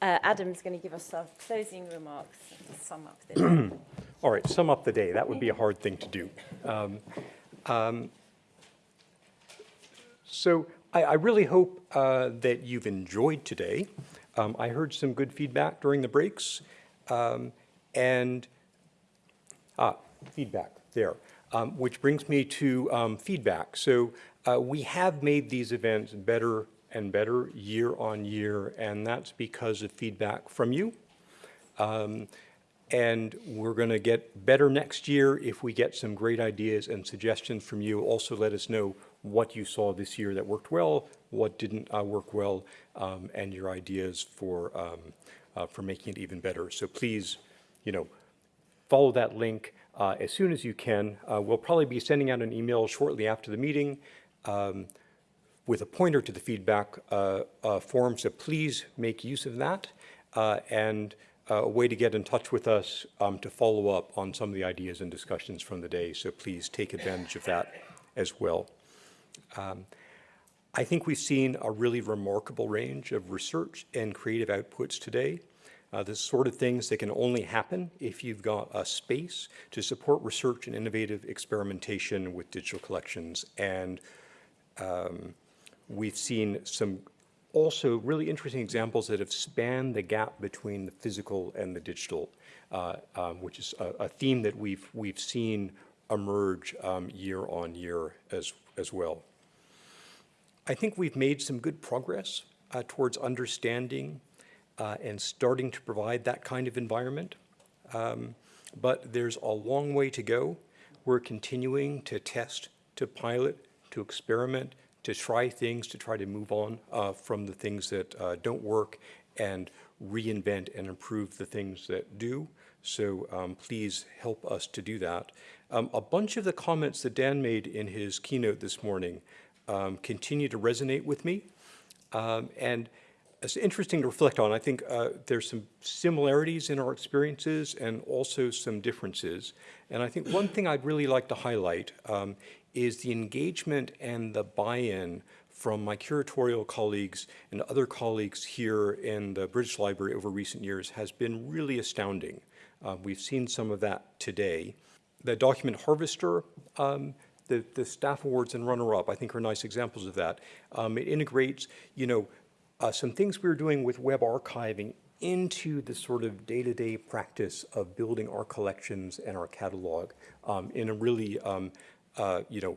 Uh, Adam's going to give us some closing remarks to sum up the day. All right, sum up the day. That would be a hard thing to do. Um, um, so I, I, really hope uh, that you've enjoyed today. Um, I heard some good feedback during the breaks. Um, and ah, feedback there, um, which brings me to um, feedback. So uh, we have made these events better and better year on year, and that's because of feedback from you. Um, and we're going to get better next year if we get some great ideas and suggestions from you. Also let us know what you saw this year that worked well, what didn't uh, work well, um, and your ideas for, um, uh, for making it even better. So please, you know, follow that link uh, as soon as you can. Uh, we'll probably be sending out an email shortly after the meeting um, with a pointer to the feedback uh, uh, form, so please make use of that. and a way to get in touch with us um, to follow up on some of the ideas and discussions from the day. So please take advantage of that as well. Um, I think we've seen a really remarkable range of research and creative outputs today. Uh, the sort of things that can only happen if you've got a space to support research and innovative experimentation with digital collections. And um, we've seen some also really interesting examples that have spanned the gap between the physical and the digital, uh, um, which is a, a, theme that we've, we've seen emerge um, year on year as, as well. I think we've made some good progress uh, towards understanding uh, and starting to provide that kind of environment. Um, but there's a long way to go. We're continuing to test, to pilot, to experiment, to try things, to try to move on uh, from the things that uh, don't work and reinvent and improve the things that do. So um, please help us to do that. Um, a bunch of the comments that Dan made in his keynote this morning um, continue to resonate with me. Um, and it's interesting to reflect on. I think uh, there's some similarities in our experiences and also some differences. And I think one thing I'd really like to highlight um, is the engagement and the buy-in from my curatorial colleagues and other colleagues here in the British Library over recent years has been really astounding. Uh, we've seen some of that today. The document harvester, um, the, the staff awards and runner-up, I think are nice examples of that. Um, it integrates, you know, uh, some things we are doing with web archiving into the sort of day-to-day -day practice of building our collections and our catalog um, in a really um, uh, you know,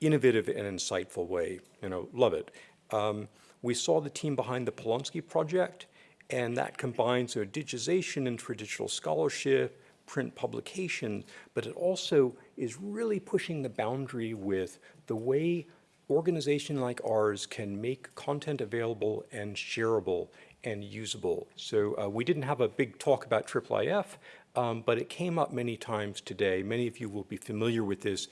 innovative and insightful way. You know, love it. Um, we saw the team behind the Polonsky project, and that combines you know, digitization and traditional scholarship, print publication, but it also is really pushing the boundary with the way organization like ours can make content available and shareable and usable. So uh, we didn't have a big talk about IIIF, um, but it came up many times today. Many of you will be familiar with this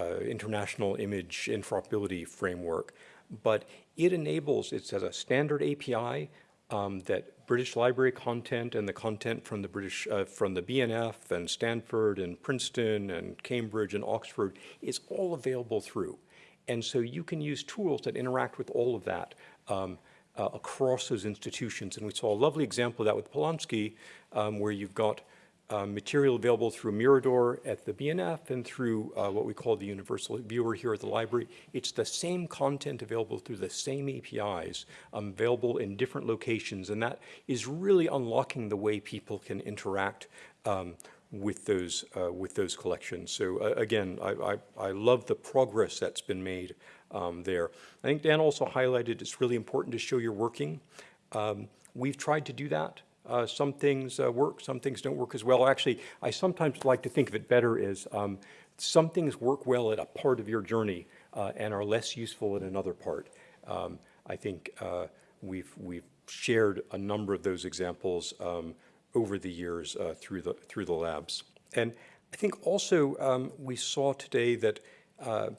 international image interoperability framework. But it enables, it has a standard API um, that British library content and the content from the British, uh, from the BNF and Stanford and Princeton and Cambridge and Oxford is all available through. And so you can use tools that interact with all of that um, uh, across those institutions. And we saw a lovely example of that with Polonsky, um, where you've got uh, material available through Mirador at the BNF and through uh, what we call the Universal Viewer here at the library. It's the same content available through the same APIs um, available in different locations and that is really unlocking the way people can interact um, with those uh, with those collections. So uh, again, I, I, I, love the progress that's been made um, there. I think Dan also highlighted it's really important to show you're working. Um, we've tried to do that. Uh, some things uh, work, some things don't work as well. Actually, I sometimes like to think of it better as um, some things work well at a part of your journey uh, and are less useful at another part. Um, I think uh, we've, we've shared a number of those examples um, over the years uh, through, the, through the labs. And I think also um, we saw today that uh,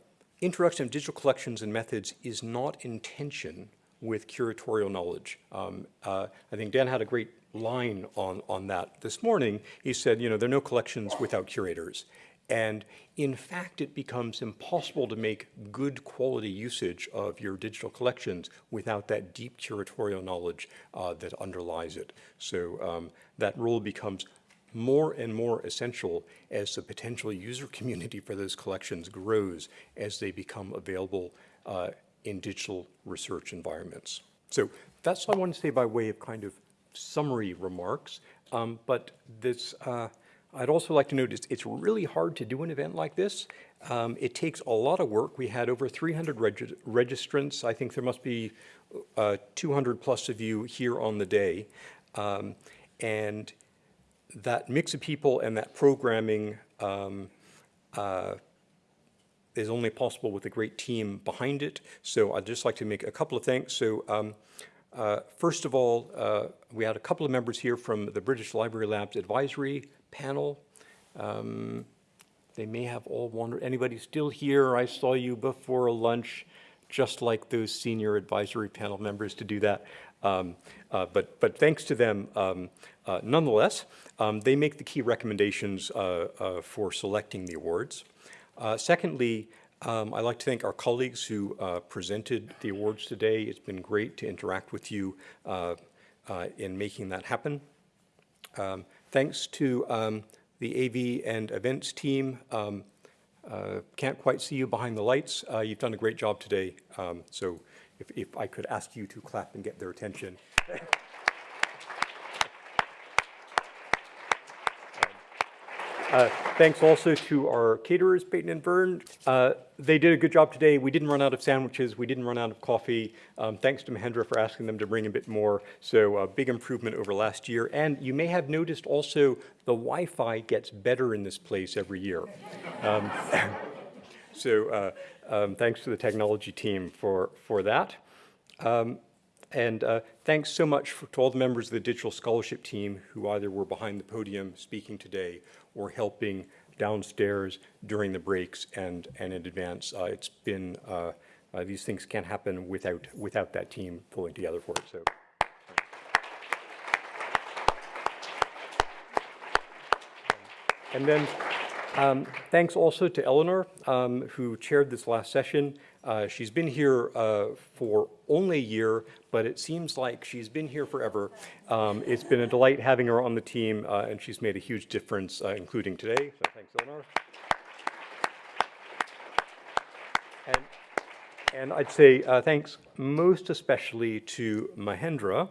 introduction of digital collections and methods is not in tension with curatorial knowledge. Um, uh, I think Dan had a great line on, on that this morning. He said, you know, there are no collections without curators. And in fact, it becomes impossible to make good quality usage of your digital collections without that deep curatorial knowledge uh, that underlies it. So um, that role becomes more and more essential as the potential user community for those collections grows as they become available uh, in digital research environments. So that's what I want to say by way of kind of summary remarks. Um, but this, uh, I'd also like to note it's, really hard to do an event like this. Um, it takes a lot of work. We had over 300 regi registrants. I think there must be uh, 200 plus of you here on the day. Um, and that mix of people and that programming um, uh, is only possible with a great team behind it. So I'd just like to make a couple of thanks. So um, uh, first of all, uh, we had a couple of members here from the British Library Labs Advisory Panel. Um, they may have all wandered. Anybody still here? I saw you before lunch, just like those senior advisory panel members to do that. Um, uh, but, but thanks to them, um, uh, nonetheless, um, they make the key recommendations uh, uh for selecting the awards. Secondly, um, I'd like to thank our colleagues who uh, presented the awards today. It's been great to interact with you in making that happen. Um, thanks to um, the AV and events team. Um, uh, can't quite see you behind the lights. Uh, you've done a great job today. Um, so if, if I could ask you to clap and get their attention. Uh, Thanks also to our caterers, Peyton and Byrne. Uh, They did a good job today. We didn't run out of sandwiches. We didn't run out of coffee. Um, Thanks to Mahendra for asking them to bring a bit more. So a big improvement over last year. And you may have noticed also the Wi-Fi gets better in this place every year. Um, So uh, um, thanks to the technology team for, for that. And uh, thanks so much for, to all the members of the Digital Scholarship team who either were behind the podium speaking today or helping downstairs during the breaks and, and in advance. Uh, it's been, uh, uh these things can't happen without, without that team pulling together for it. So. And then um, thanks also to Eleanor, um, who chaired this last session. Uh, she's been here uh, for only a year, but it seems like she's been here forever. Um, it's been a delight having her on the team, uh, and she's made a huge difference, uh, including today. So thanks, Eleanor. And, and I'd say uh, thanks most especially to Mahendra.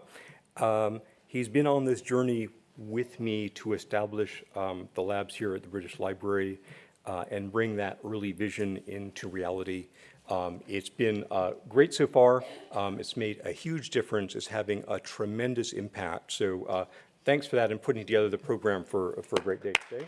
Um, he's been on this journey with me to establish um, the labs here at the British Library uh, and bring that early vision into reality. Um, it's been uh, great so far. Um, it's made a huge difference. It's having a tremendous impact. So uh, thanks for that and putting together the program for, for a great day today.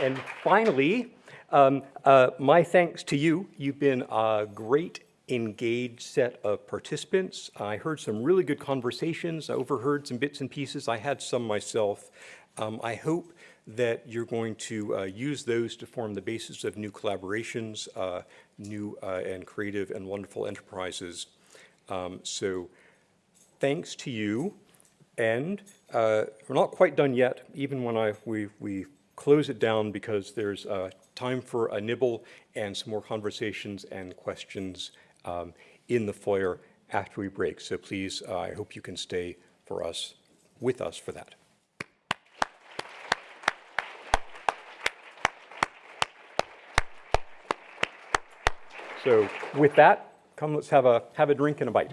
And finally, um, uh, my thanks to you. You've been a great engaged set of participants. I heard some really good conversations. I overheard some bits and pieces. I had some myself. Um, I hope that you're going to uh, use those to form the basis of new collaborations, uh, new uh, and creative and wonderful enterprises. Um, so thanks to you. And uh, we're not quite done yet, even when I, we, we close it down because there's uh, time for a nibble and some more conversations and questions um, in the foyer after we break. So please, uh, I hope you can stay for us, with us for that. So with that, come let's have a, have a drink and a bite.